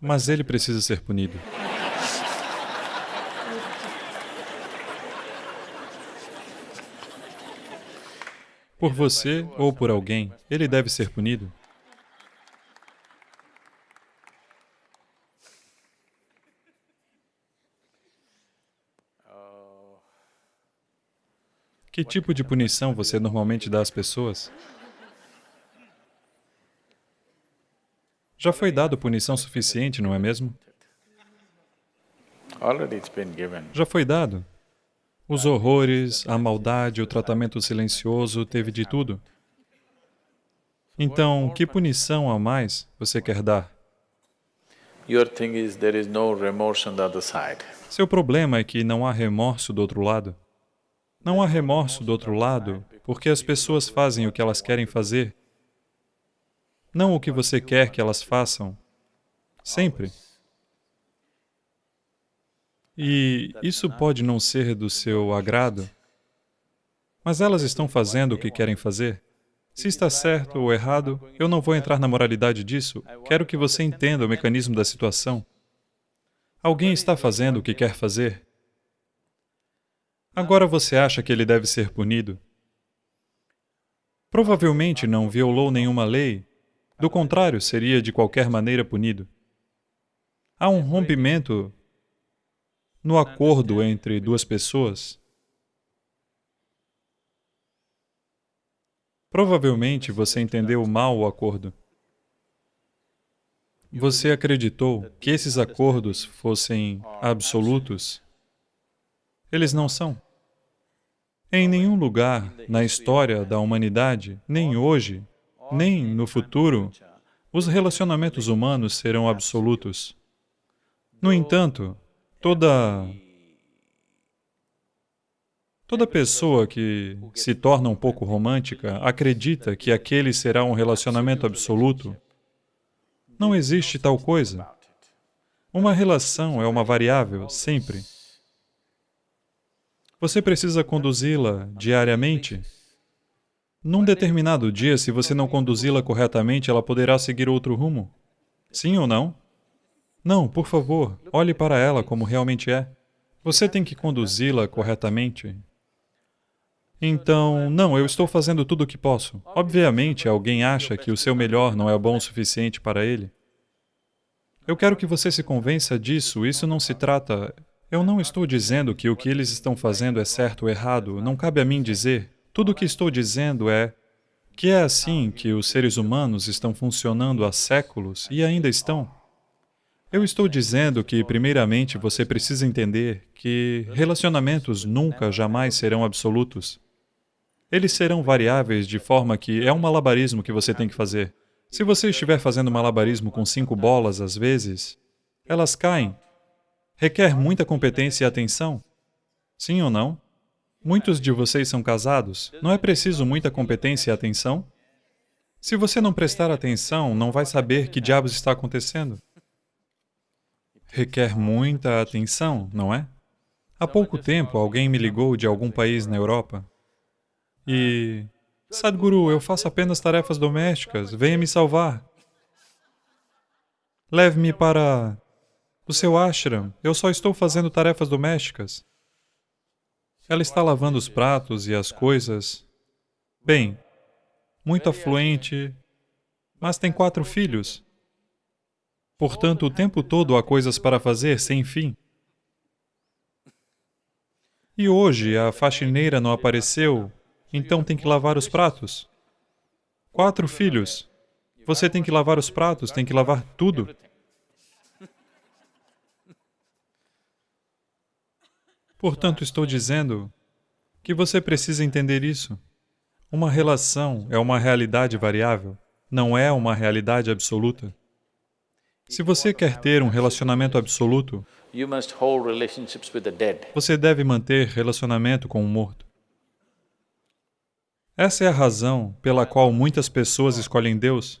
Mas ele precisa ser punido. Por você ou por alguém, ele deve ser punido. Que tipo de punição você normalmente dá às pessoas? Já foi dado punição suficiente, não é mesmo? Já foi dado. Os horrores, a maldade, o tratamento silencioso, teve de tudo. Então, que punição a mais você quer dar? Seu problema é que não há remorso do outro lado. Não há remorso do outro lado porque as pessoas fazem o que elas querem fazer, não o que você quer que elas façam, sempre. E isso pode não ser do seu agrado, mas elas estão fazendo o que querem fazer. Se está certo ou errado, eu não vou entrar na moralidade disso. Quero que você entenda o mecanismo da situação. Alguém está fazendo o que quer fazer. Agora você acha que ele deve ser punido? Provavelmente não violou nenhuma lei, do contrário, seria de qualquer maneira punido. Há um rompimento no acordo entre duas pessoas, provavelmente você entendeu mal o acordo. Você acreditou que esses acordos fossem absolutos. Eles não são. Em nenhum lugar na história da humanidade, nem hoje, nem no futuro, os relacionamentos humanos serão absolutos. No entanto, Toda... Toda pessoa que se torna um pouco romântica acredita que aquele será um relacionamento absoluto. Não existe tal coisa. Uma relação é uma variável, sempre. Você precisa conduzi-la diariamente. Num determinado dia, se você não conduzi-la corretamente, ela poderá seguir outro rumo. Sim ou não? Não, por favor, olhe para ela como realmente é. Você tem que conduzi-la corretamente. Então, não, eu estou fazendo tudo o que posso. Obviamente, alguém acha que o seu melhor não é bom o suficiente para ele. Eu quero que você se convença disso, isso não se trata... Eu não estou dizendo que o que eles estão fazendo é certo ou errado, não cabe a mim dizer. Tudo o que estou dizendo é que é assim que os seres humanos estão funcionando há séculos e ainda estão. Eu estou dizendo que, primeiramente, você precisa entender que relacionamentos nunca, jamais serão absolutos. Eles serão variáveis de forma que é um malabarismo que você tem que fazer. Se você estiver fazendo malabarismo com cinco bolas, às vezes, elas caem. Requer muita competência e atenção. Sim ou não? Muitos de vocês são casados. Não é preciso muita competência e atenção? Se você não prestar atenção, não vai saber que diabos está acontecendo requer muita atenção, não é? Há pouco tempo, alguém me ligou de algum país na Europa e... Sadhguru, eu faço apenas tarefas domésticas, venha me salvar. Leve-me para o seu ashram, eu só estou fazendo tarefas domésticas. Ela está lavando os pratos e as coisas. Bem, muito afluente, mas tem quatro filhos. Portanto, o tempo todo há coisas para fazer sem fim. E hoje a faxineira não apareceu, então tem que lavar os pratos. Quatro filhos. Você tem que lavar os pratos, tem que lavar tudo. Portanto, estou dizendo que você precisa entender isso. Uma relação é uma realidade variável, não é uma realidade absoluta. Se você quer ter um relacionamento absoluto, você deve manter relacionamento com o morto. Essa é a razão pela qual muitas pessoas escolhem Deus.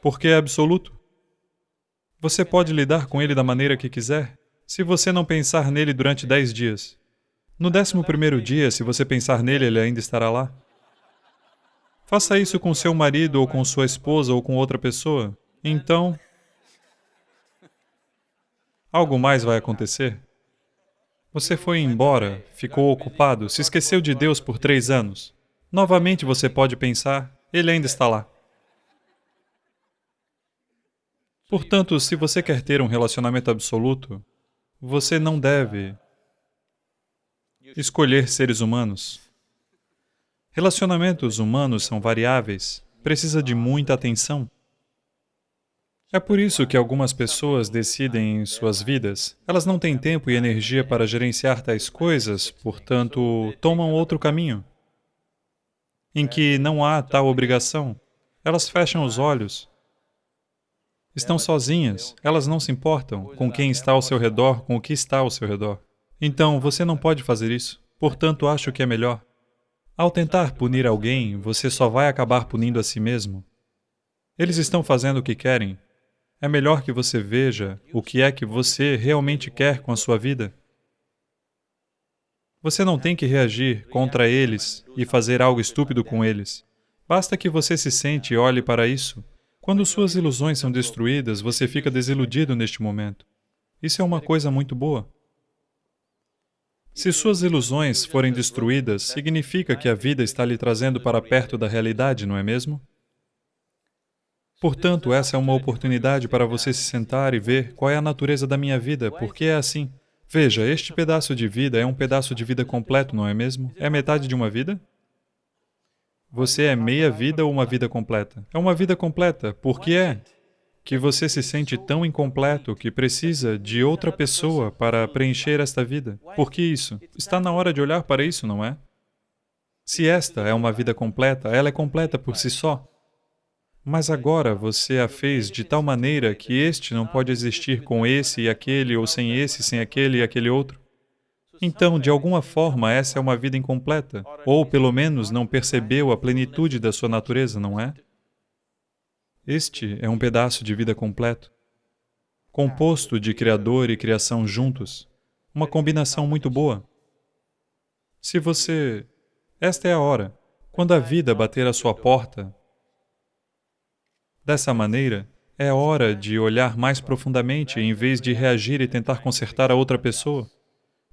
Porque é absoluto. Você pode lidar com ele da maneira que quiser, se você não pensar nele durante dez dias. No décimo primeiro dia, se você pensar nele, ele ainda estará lá. Faça isso com seu marido ou com sua esposa ou com outra pessoa. Então, algo mais vai acontecer? Você foi embora, ficou ocupado, se esqueceu de Deus por três anos. Novamente você pode pensar, Ele ainda está lá. Portanto, se você quer ter um relacionamento absoluto, você não deve escolher seres humanos. Relacionamentos humanos são variáveis, precisa de muita atenção. É por isso que algumas pessoas decidem em suas vidas, elas não têm tempo e energia para gerenciar tais coisas, portanto, tomam outro caminho, em que não há tal obrigação. Elas fecham os olhos, estão sozinhas, elas não se importam com quem está ao seu redor, com o que está ao seu redor. Então, você não pode fazer isso, portanto, acho que é melhor. Ao tentar punir alguém, você só vai acabar punindo a si mesmo. Eles estão fazendo o que querem, é melhor que você veja o que é que você realmente quer com a sua vida. Você não tem que reagir contra eles e fazer algo estúpido com eles. Basta que você se sente e olhe para isso. Quando suas ilusões são destruídas, você fica desiludido neste momento. Isso é uma coisa muito boa. Se suas ilusões forem destruídas, significa que a vida está lhe trazendo para perto da realidade, não é mesmo? Portanto, essa é uma oportunidade para você se sentar e ver qual é a natureza da minha vida, porque é assim. Veja, este pedaço de vida é um pedaço de vida completo, não é mesmo? É metade de uma vida? Você é meia vida ou uma vida completa? É uma vida completa, porque é que você se sente tão incompleto que precisa de outra pessoa para preencher esta vida. Por que isso? Está na hora de olhar para isso, não é? Se esta é uma vida completa, ela é completa por si só. Mas agora você a fez de tal maneira que este não pode existir com esse e aquele, ou sem esse, sem aquele e aquele outro. Então, de alguma forma, essa é uma vida incompleta, ou pelo menos não percebeu a plenitude da sua natureza, não é? Este é um pedaço de vida completo, composto de Criador e criação juntos, uma combinação muito boa. Se você... Esta é a hora. Quando a vida bater à sua porta, Dessa maneira, é hora de olhar mais profundamente em vez de reagir e tentar consertar a outra pessoa.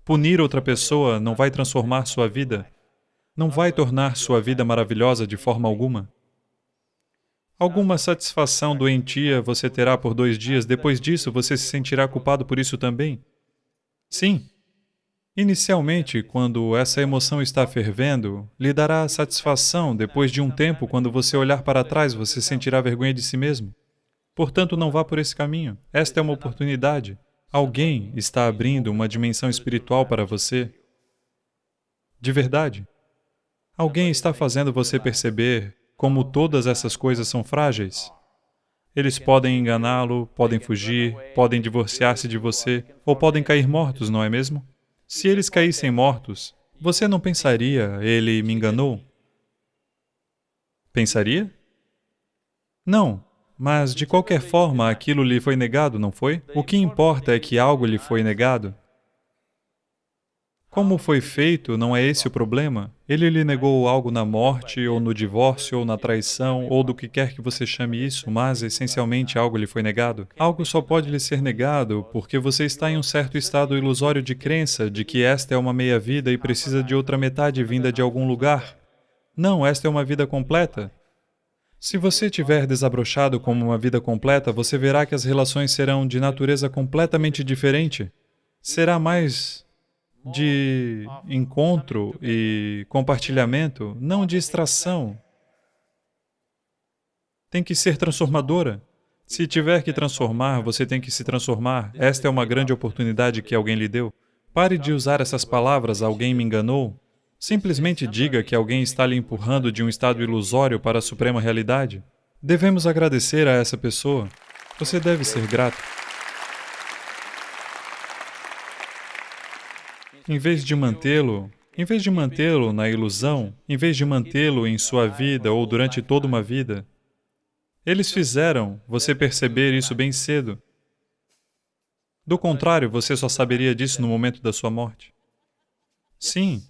Punir outra pessoa não vai transformar sua vida, não vai tornar sua vida maravilhosa de forma alguma. Alguma satisfação doentia você terá por dois dias, depois disso você se sentirá culpado por isso também? Sim, Inicialmente, quando essa emoção está fervendo, lhe dará satisfação, depois de um tempo, quando você olhar para trás, você sentirá vergonha de si mesmo. Portanto, não vá por esse caminho. Esta é uma oportunidade. Alguém está abrindo uma dimensão espiritual para você. De verdade. Alguém está fazendo você perceber como todas essas coisas são frágeis. Eles podem enganá-lo, podem fugir, podem divorciar-se de você, ou podem cair mortos, não é mesmo? Se eles caíssem mortos, você não pensaria, ele me enganou? Pensaria? Não, mas de qualquer forma aquilo lhe foi negado, não foi? O que importa é que algo lhe foi negado. Como foi feito, não é esse o problema. Ele lhe negou algo na morte, ou no divórcio, ou na traição, ou do que quer que você chame isso, mas essencialmente algo lhe foi negado. Algo só pode lhe ser negado porque você está em um certo estado ilusório de crença de que esta é uma meia-vida e precisa de outra metade vinda de algum lugar. Não, esta é uma vida completa. Se você tiver desabrochado como uma vida completa, você verá que as relações serão de natureza completamente diferente. Será mais de encontro e compartilhamento, não de extração. Tem que ser transformadora. Se tiver que transformar, você tem que se transformar. Esta é uma grande oportunidade que alguém lhe deu. Pare de usar essas palavras, alguém me enganou. Simplesmente diga que alguém está lhe empurrando de um estado ilusório para a suprema realidade. Devemos agradecer a essa pessoa. Você deve ser grato. Em vez de mantê-lo, em vez de mantê-lo na ilusão, em vez de mantê-lo em sua vida ou durante toda uma vida, eles fizeram você perceber isso bem cedo. Do contrário, você só saberia disso no momento da sua morte. Sim.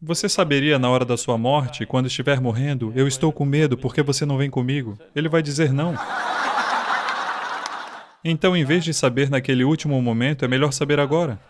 Você saberia na hora da sua morte, quando estiver morrendo, eu estou com medo porque você não vem comigo? Ele vai dizer não. Então, em vez de saber naquele último momento, é melhor saber agora.